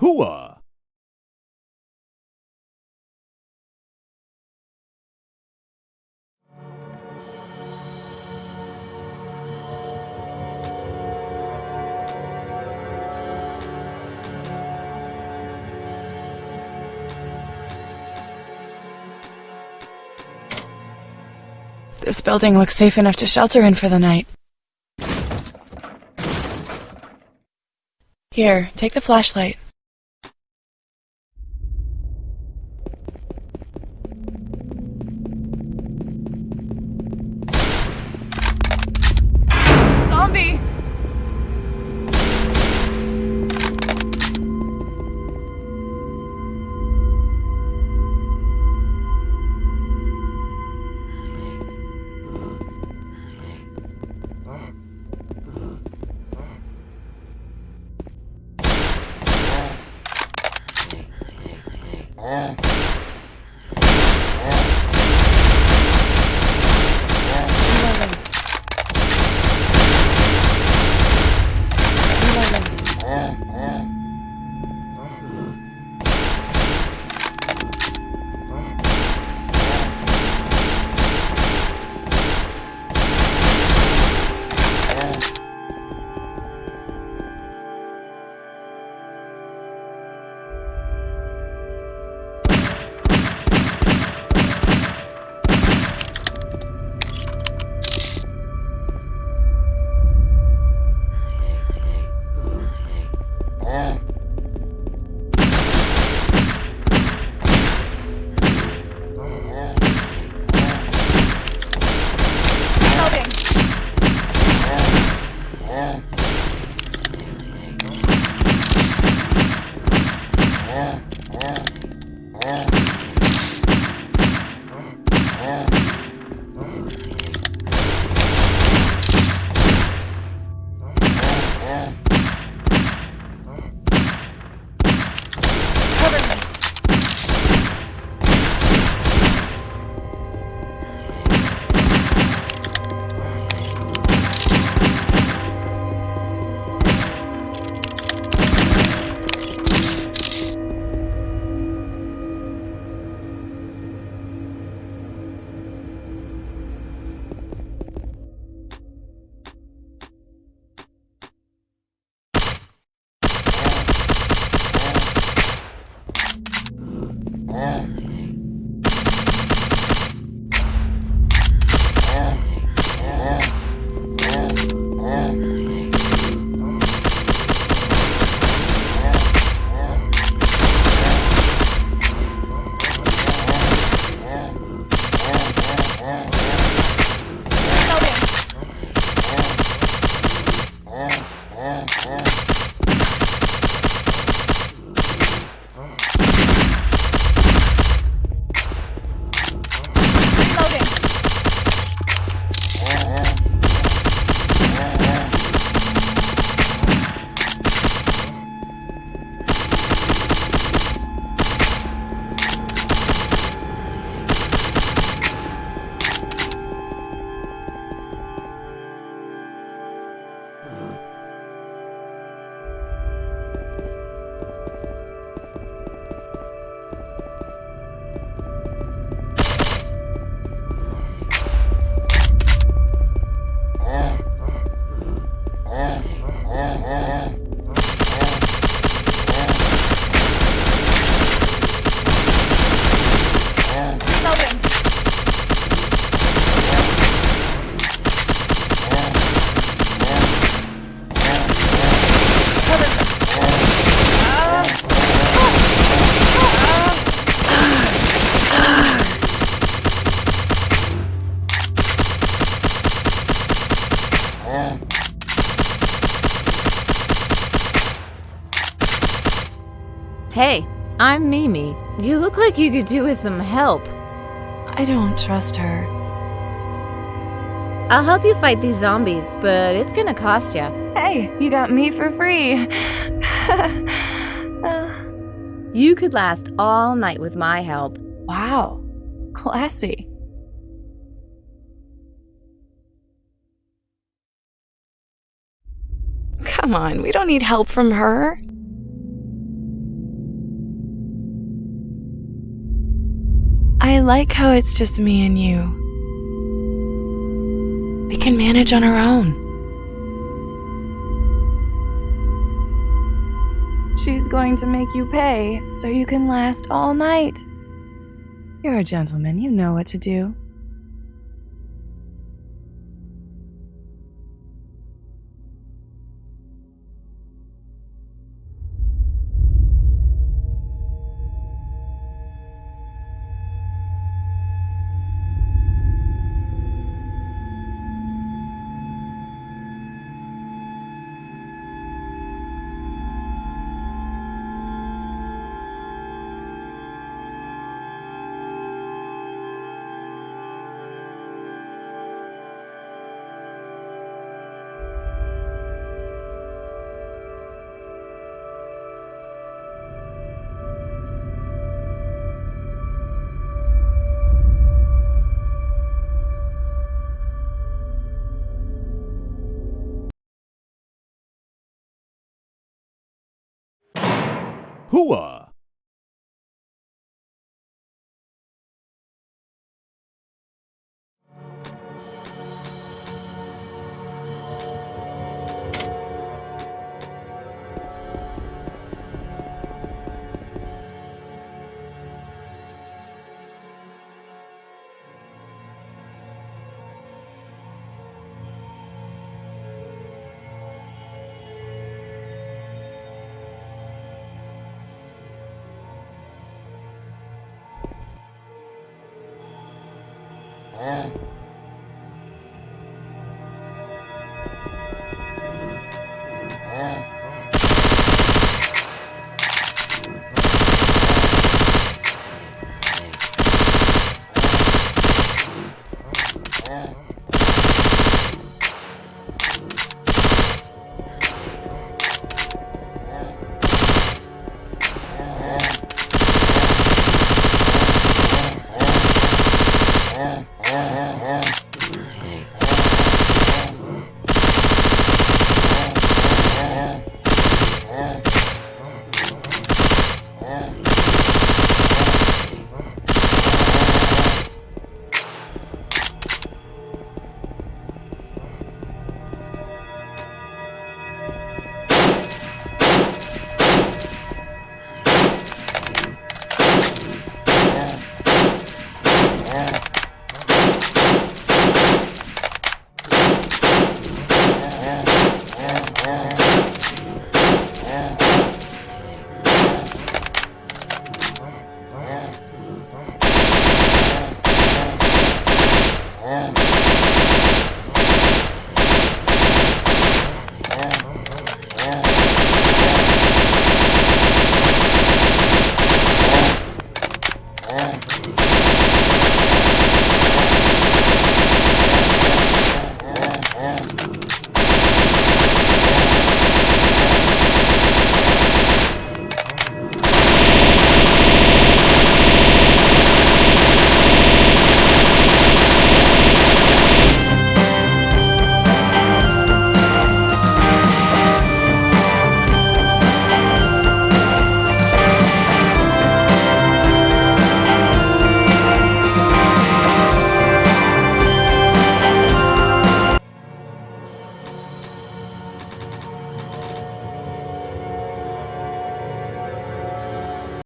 Hooah! This building looks safe enough to shelter in for the night. Here, take the flashlight. Zombie! Yeah. Sao vậy? Hey, I'm Mimi. You look like you could do with some help. I don't trust her. I'll help you fight these zombies, but it's gonna cost you. Hey, you got me for free. You could last all night with my help. wow, classy. Come on, we don't need help from her. I like how it's just me and you. We can manage on our own. She's going to make you pay so you can last all night. You're a gentleman, you know what to do. Hooah! Yeah. Yeah, yeah, yeah.